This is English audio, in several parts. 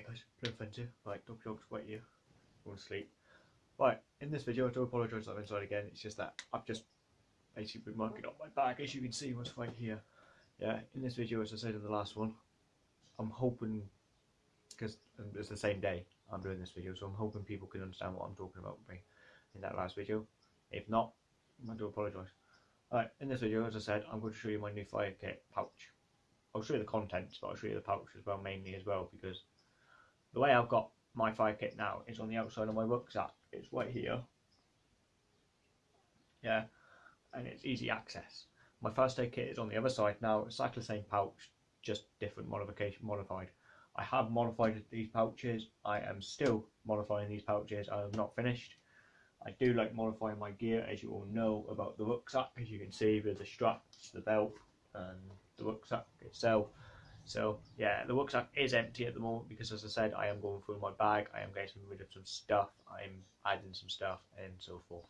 Hey guys, Blue Fence Right, dog jog's wet you. Go to sleep. Right, in this video I do apologise I'm inside again, it's just that I've just basically been working on my back as you can see what's right here. Yeah, in this video as I said in the last one, I'm hoping, because um, it's the same day I'm doing this video, so I'm hoping people can understand what I'm talking about with me in that last video. If not, I do apologise. Alright, in this video as I said, I'm going to show you my new fire kit pouch. I'll show you the contents, but I'll show you the pouch as well, mainly as well, because the way I've got my fire kit now is on the outside of my rucksack. It's right here. Yeah, and it's easy access. My first aid kit is on the other side now. Exactly the same pouch, just different modification modified. I have modified these pouches. I am still modifying these pouches. I have not finished. I do like modifying my gear, as you all know about the rucksack, as you can see with the straps, the belt, and the rucksack itself. So yeah, the rucksack is empty at the moment because as I said, I am going through my bag, I am getting rid of some stuff, I'm adding some stuff and so forth.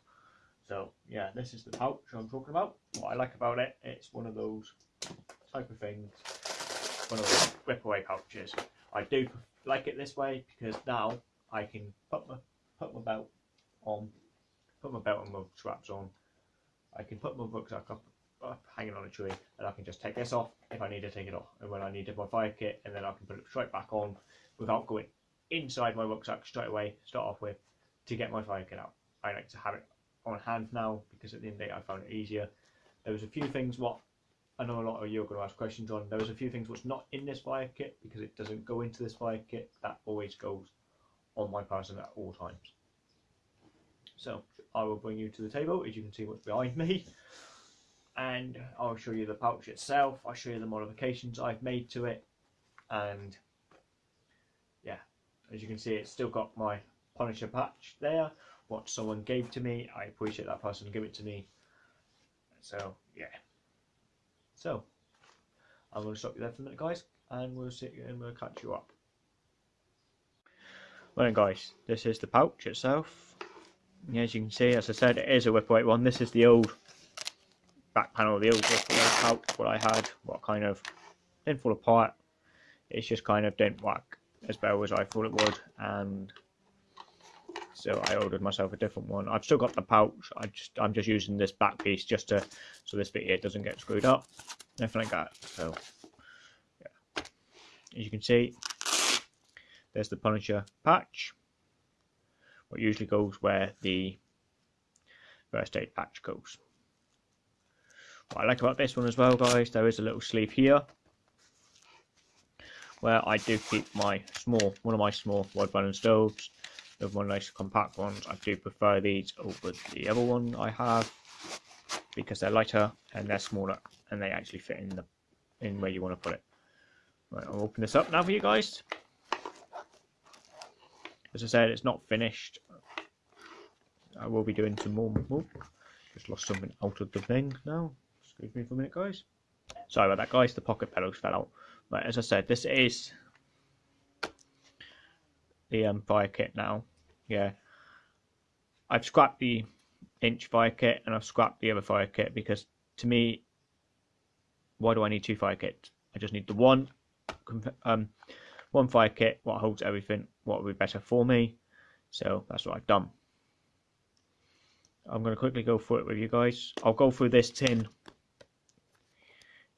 So yeah, this is the pouch I'm talking about. What I like about it, it's one of those type of things, one of those rip away pouches. I do like it this way because now I can put my put my belt on, put my belt and my straps on. I can put my rucksack up hanging on a tree and I can just take this off if I need to take it off and when I need my fire kit and then I can put it straight back on without going inside my rucksack straight away start off with to get my fire kit out. I like to have it on hand now because at the end of the day I found it easier. There was a few things what I know a lot of you are going to ask questions on. There was a few things what's not in this fire kit because it doesn't go into this fire kit. That always goes on my person at all times. So I will bring you to the table as you can see what's behind me and I'll show you the pouch itself, I'll show you the modifications I've made to it and yeah, as you can see it's still got my Punisher patch there, what someone gave to me, I appreciate that person give it to me, so yeah. So, I'm going to stop you there for a minute guys and we'll sit and we'll catch you up. Well guys, this is the pouch itself. As you can see, as I said, it is a rip away one. This is the old back panel of the old pouch, what I had, what kind of didn't fall apart. It's just kind of didn't work as well as I thought it would, and so I ordered myself a different one. I've still got the pouch. I just I'm just using this back piece just to so this bit here doesn't get screwed up, nothing like that. So yeah, as you can see, there's the Punisher patch. What usually goes where the first aid patch goes. What I like about this one as well, guys, there is a little sleeve here where I do keep my small, one of my small wide burning stoves. The one nice compact ones. I do prefer these over the other one I have because they're lighter and they're smaller and they actually fit in the in where you want to put it. Right, I'll open this up now for you guys. As I said, it's not finished. I will be doing some more. Oh, just lost something out of the thing now. Excuse me for a minute, guys. Sorry about that, guys. The pocket bellows fell out. But as I said, this is the um, fire kit now. Yeah. I've scrapped the inch fire kit and I've scrapped the other fire kit because to me, why do I need two fire kits? I just need the one um, one fire kit, what holds everything, what would be better for me. So that's what I've done. I'm going to quickly go through it with you guys. I'll go through this tin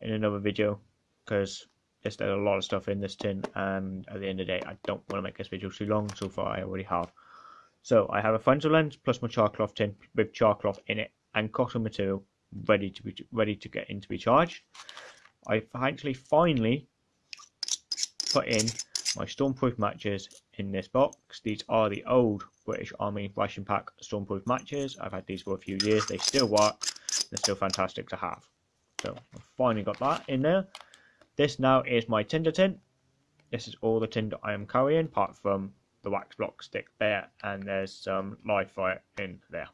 in another video because there's a lot of stuff in this tin and at the end of the day I don't want to make this video too long. So far I already have. So I have a Fresnel lens plus my char cloth tin with char cloth in it and cotton material ready to be ready to get in to be charged. I've actually finally put in my stormproof matches in this box. These are the old British Army ration pack stormproof matches. I've had these for a few years. They still work. They're still fantastic to have so I've finally got that in there. This now is my tinder tin. This is all the tinder I am carrying, apart from the wax block stick there, and there's some live fire in there.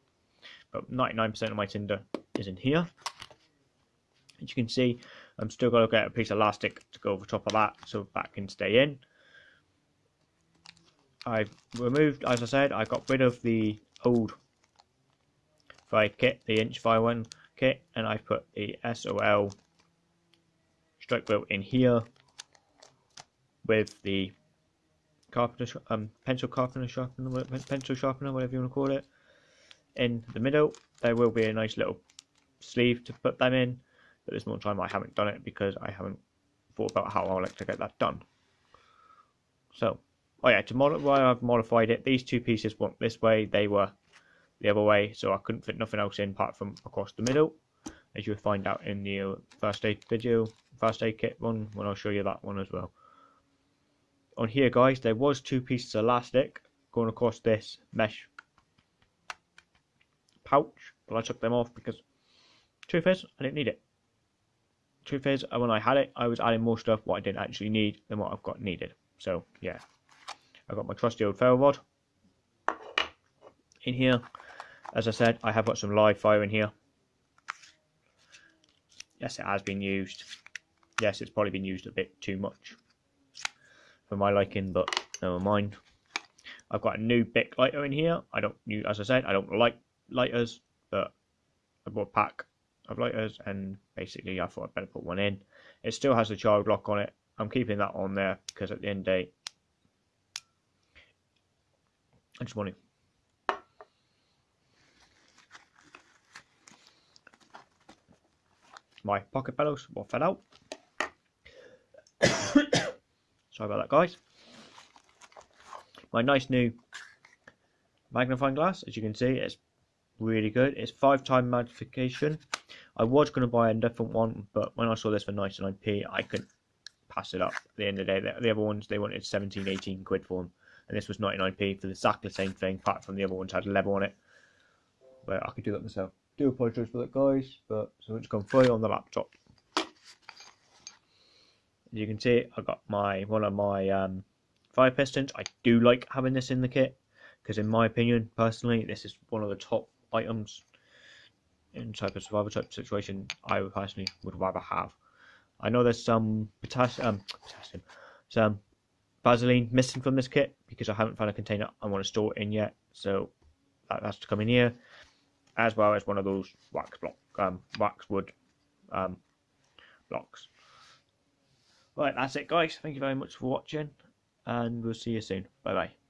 But 99% of my tinder is in here. As you can see, I'm still going to get a piece of elastic to go over top of that so that can stay in. I've removed, as I said, I got rid of the old fire kit, the inch fire one, kit and I've put the SOL strike wheel in here with the carpenter, um, pencil carpenter sharpener, pencil sharpener, whatever you want to call it. In the middle, there will be a nice little sleeve to put them in, but this one time I haven't done it because I haven't thought about how I like to get that done. So, oh yeah, to modify, I've modified it. These two pieces went this way; they were the other way, so I couldn't fit nothing else in apart from across the middle, as you'll find out in the uh, first aid video, first aid kit one, when I'll show you that one as well. On here, guys, there was two pieces of elastic going across this mesh pouch, but I took them off because truth is, I didn't need it. Truth is, uh, when I had it, I was adding more stuff what I didn't actually need than what I've got needed. So, yeah. I've got my trusty old ferro rod in here. As I said, I have got some live fire in here. Yes, it has been used. Yes, it's probably been used a bit too much for my liking, but never mind. I've got a new Bic lighter in here. I don't, as I said, I don't like lighters, but I bought a pack of lighters, and basically I thought I'd better put one in. It still has the child lock on it. I'm keeping that on there because at the end of the day, I just want to my pocket bellows will fell out. Sorry about that, guys. My nice new magnifying glass, as you can see, it's really good. It's five time magnification. I was going to buy a different one, but when I saw this for 99p, I couldn't pass it up. At the end of the day, the, the other ones they wanted 17, 18 quid for them, and this was 99p for exactly the same thing. Apart from the other ones had a level on it, but I could do that myself. Do apologise for that, guys, but so it's gone free on the laptop As you can see I got my one of my um, fire pistons. I do like having this in the kit because, in my opinion, personally, this is one of the top items in type of survival type situation. I personally would rather have. I know there's some potassium, um, potassium, some Vaseline missing from this kit because I haven't found a container I want to store it in yet. So that has to come in here, as well as one of those wax block, um, wax wood um, blocks. Right, that's it, guys. Thank you very much for watching, and we'll see you soon. Bye bye.